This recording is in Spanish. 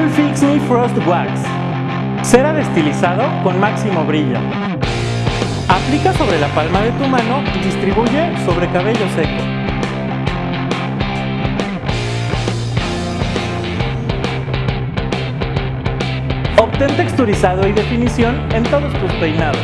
Fix Me Frost Wax. Cera destilizado con máximo brillo. Aplica sobre la palma de tu mano y distribuye sobre cabello seco. Obtén texturizado y definición en todos tus peinados.